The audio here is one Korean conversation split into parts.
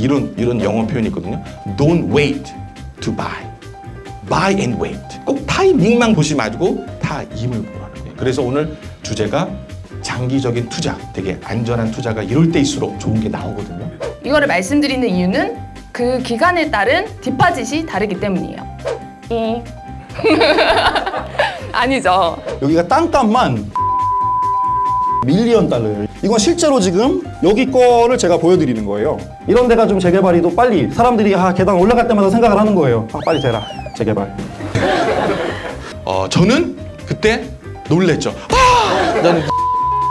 근데 이런 이런 영어 표현이 있거든요. Don't wait to buy. Buy and wait. 꼭 타이밍만 보지 말고 타임을 보라는 거예요. 그래서 오늘 주제가 장기적인 투자, 되게 안전한 투자가 이럴 때일수록 좋은 게 나오거든요. 이거를 말씀드리는 이유는 그 기간에 따른 디파짓이 다르기 때문이에요. 이. 아니죠. 여기가 땅값만 밀리언 달러예요. 이건 실제로 지금 여기 거를 제가 보여드리는 거예요. 이런 데가 좀 재개발이 더 빨리 사람들이 아, 계단 올라갈 때마다 생각을 하는 거예요. 아, 빨리 되라 재개발. 어, 저는 그때 놀랬죠. 아! 나는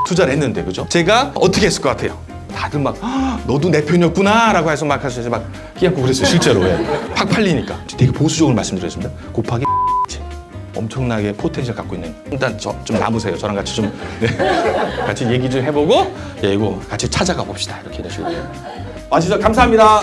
투자를 했는데, 그죠? 제가 어떻게 했을 것 같아요? 다들 막, 아, 너도 내 편이었구나, 라고 해서 막 하셔서 막 희양고 그랬어요, 실제로. 예. 팍 팔리니까. 되게 보수적으로 말씀드렸습니다. 곱하기 엄청나게 potential 갖고 있는. 일단 저 좀 남으세요. 저랑 같이 좀, 네. 같이 얘기 좀 해보고, 예, 이거 같이 찾아가 봅시다. 이렇게 이런 식으로. 아, 진짜 감사합니다.